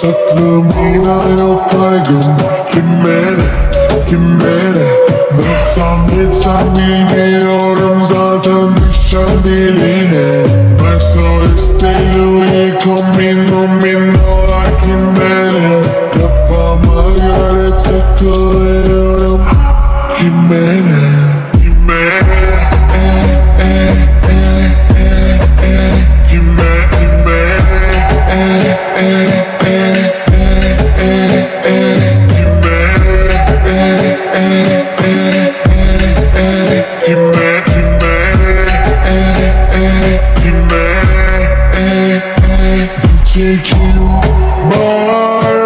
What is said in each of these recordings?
Tatlım yine yok kaygım Kime ne, kime ne Baksam gitsem bilmiyorum zaten düşen diline. I'm so still you coming on me no like in bed Kafama göre takılıyorum Kime Take you by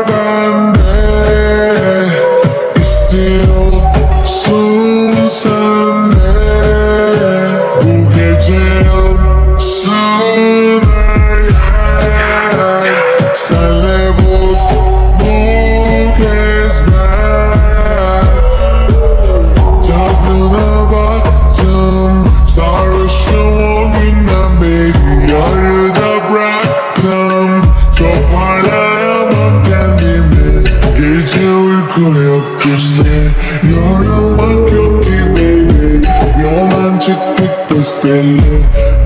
Gece uyku yok işte Yorulmak yok ki baby Yoldan çıktık besbelli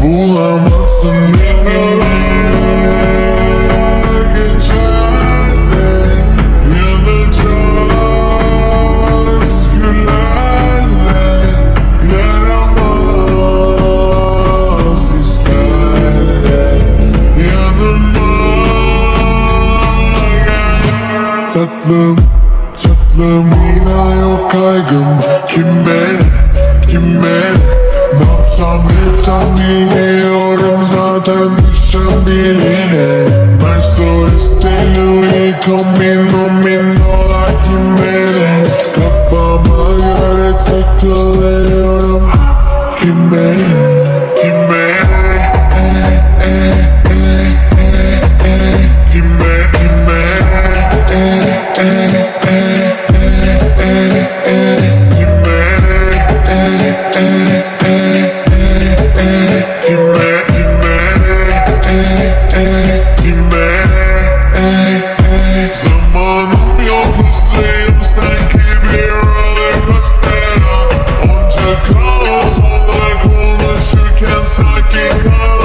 Bulamazsın beni Tatlım, tatlım yine yok kaygım. Kime, kime Ne yapsam etsem bilmiyorum zaten düşen diline Ben so still you coming on me no like kime Kafama göre takılıyorum Because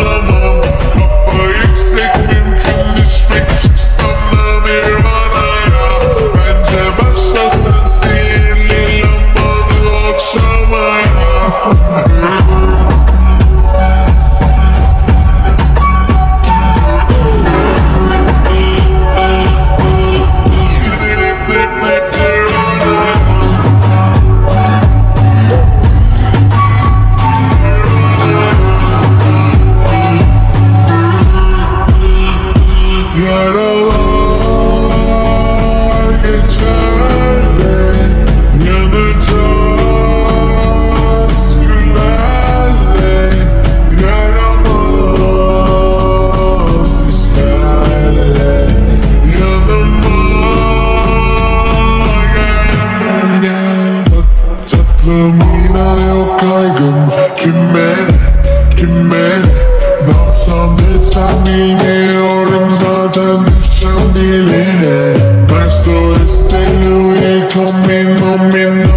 Aklımda yok kaygım. Kime, kime? Dalsam etsem bilmiyorum zaten düşsem diline. Backstory still we coming, coming